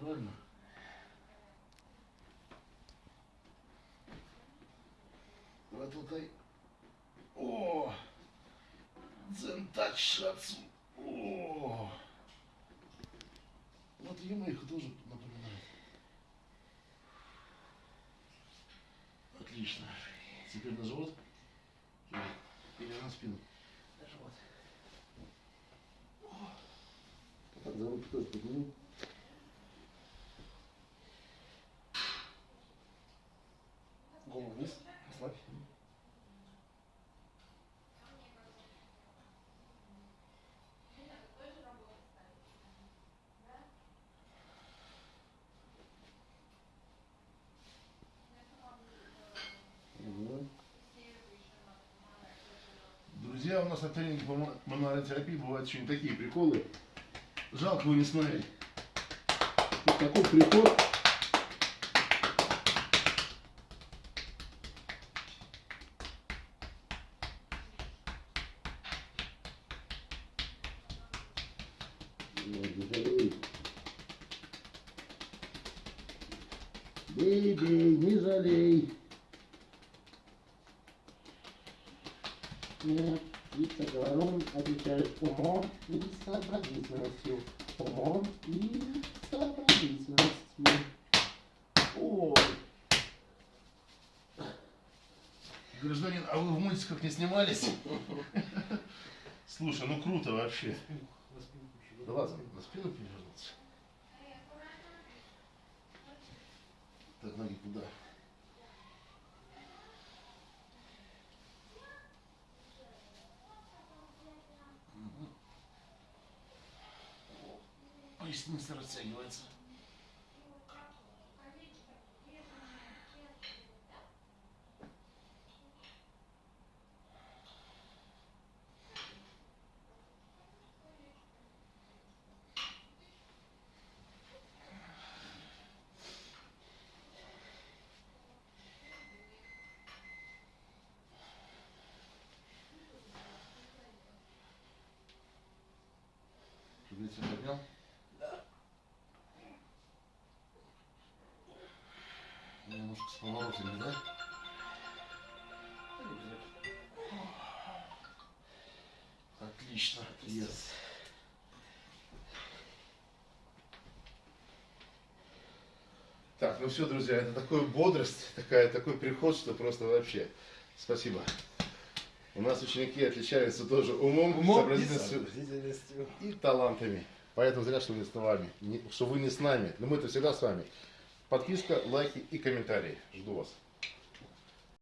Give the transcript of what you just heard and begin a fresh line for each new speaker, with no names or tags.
правильно? Толкай. О! Дзентач шацу. О! Вот ему их тоже напоминает. Отлично. Теперь на живот. Или на спину. На живот. Так, за руки тоже подними. Голову вниз. Мгм. Друзья, у нас на тренинге по ма- манотерапии бывают очень такие приколы. Жалко его не смотреть. Вот такой прикол. Бей, бей, не жалей.
Нет, Вица говорун отвечает умом и сообразительностью. Умом и сообразительностью.
Ой. Гражданин, а вы в мультиках не снимались? Слушай, ну круто вообще. Да ладно, на спину перевернуться. Так, ноги куда? Мгм. Поясница растягивается. Тебя поднял? Немножко с поворотами, да? Отлично. Yes. Так, ну все, друзья, это такая бодрость, такая, такой приход, что просто вообще. Спасибо. У нас ученики отличаются тоже умом, сообразительностью и талантами. Поэтому зря, что вы с вами, не- что вы не с нами. Но мы-то всегда с вами. Подписка, лайки и комментарии. Жду вас.